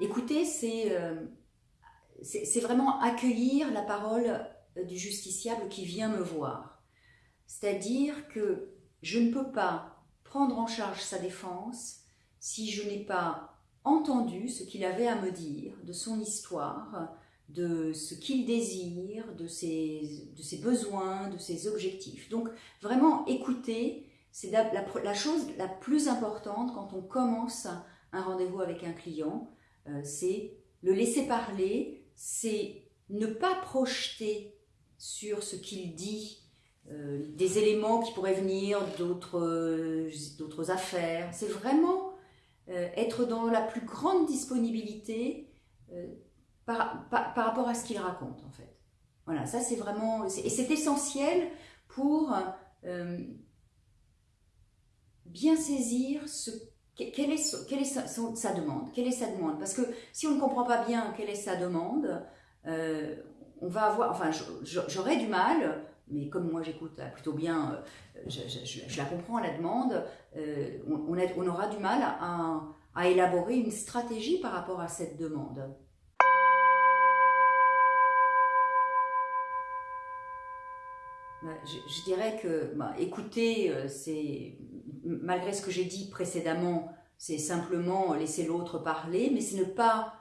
écouter, euh, c'est vraiment accueillir la parole du justiciable qui vient me voir. C'est-à-dire que je ne peux pas prendre en charge sa défense si je n'ai pas entendu ce qu'il avait à me dire de son histoire, de ce qu'il désire, de ses, de ses besoins, de ses objectifs. Donc vraiment écouter, c'est la, chose la plus importante quand on commence un rendez-vous avec un client, euh, c'est le laisser parler, c'est ne pas projeter sur ce qu'il dit euh, des éléments qui pourraient venir d'autres euh, affaires. C'est vraiment être dans la plus grande disponibilité par, rapport à ce qu'il raconte en fait. Voilà, ça c'est vraiment, et c'est essentiel pour bien saisir ce, quelle est, quelle est sa, demande, quelle est sa demande? Parce que si on ne comprend pas bien quelle est sa demande, euh, on va avoir, enfin j'aurais du mal, mais comme moi j'écoute plutôt bien, euh, je, la comprends la demande, on, on, aura du mal à, à élaborer une stratégie par rapport à cette demande. Bah, je, dirais que bah, écouter, euh, c'est malgré ce que j'ai dit précédemment, c'est simplement laisser l'autre parler, mais c'est ne pas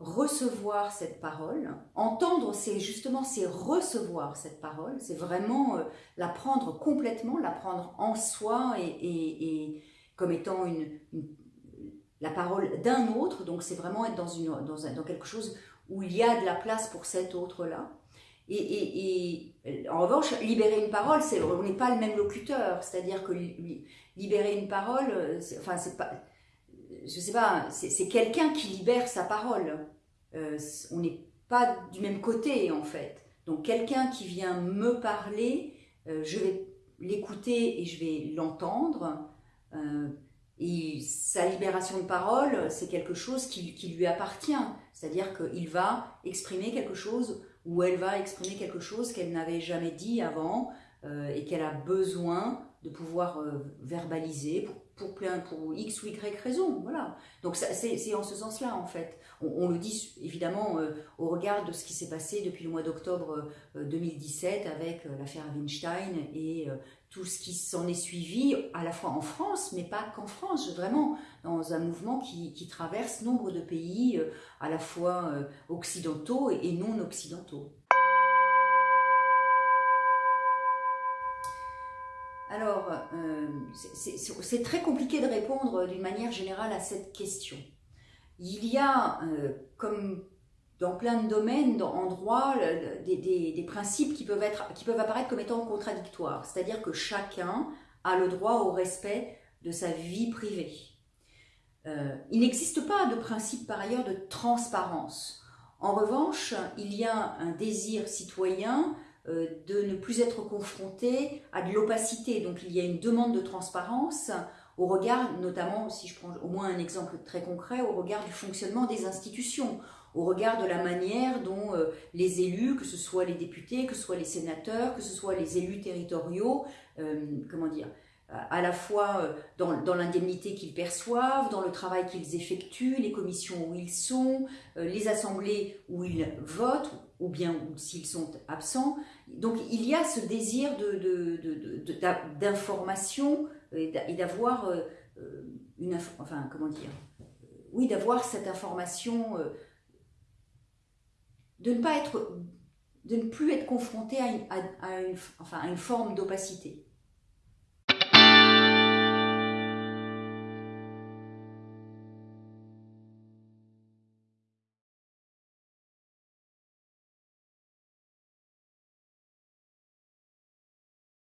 recevoir cette parole. Entendre, c'est justement, c'est recevoir cette parole, c'est vraiment euh, la prendre complètement, la prendre en soi et, comme étant une, la parole d'un autre, donc c'est vraiment être dans, dans quelque chose où il y a de la place pour cet autre-là. Et, en revanche, libérer une parole, on n'est pas le même locuteur. C'est-à-dire que libérer une parole, enfin c'est pas, je sais pas, c'est quelqu'un qui libère sa parole. Euh, on n'est pas du même côté en fait. Donc quelqu'un qui vient me parler, euh, je vais l'écouter et je vais l'entendre. Euh, et sa libération de parole, c'est quelque chose qui, lui appartient. C'est-à-dire qu'il va exprimer quelque chose où elle va exprimer quelque chose qu'elle n'avait jamais dit avant euh, et qu'elle a besoin de pouvoir euh, verbaliser pour, pour, plein, pour X ou Y raison. Voilà. Donc c'est en ce sens-là, en fait. On, le dit évidemment euh, au regard de ce qui s'est passé depuis le mois d'octobre 2017 avec l'affaire Weinstein et tout ce qui s'en est suivi, à la fois en France, mais pas qu'en France, vraiment dans un mouvement qui, traverse nombre de pays, euh, à la fois euh, occidentaux et non occidentaux. Alors, euh, c'est très compliqué de répondre d'une manière générale à cette question. Il y a, comme dans plein de domaines, en droit, des, principes qui peuvent, être, qui peuvent apparaître comme étant contradictoires. C'est-à-dire que chacun a le droit au respect de sa vie privée. Euh, il n'existe pas de principe par ailleurs de transparence. En revanche, il y a un désir citoyen euh, de ne plus être confronté à de l'opacité. Donc il y a une demande de transparence au regard, notamment, si je prends au moins un exemple très concret, au regard du fonctionnement des institutions, au regard de la manière dont euh, les élus, que ce soit les députés, que ce soit les sénateurs, que ce soit les élus territoriaux, euh, comment dire, à la fois euh, dans, l'indemnité qu'ils perçoivent, dans le travail qu'ils effectuent, les commissions où ils sont, les assemblées où ils votent, ou bien s'ils sont absents. Donc il y a ce désir d'information de, de, et d'avoir une, enfin comment dire, oui, d'avoir cette information de ne pas être, de ne plus être confronté à une, enfin, à une forme d'opacité.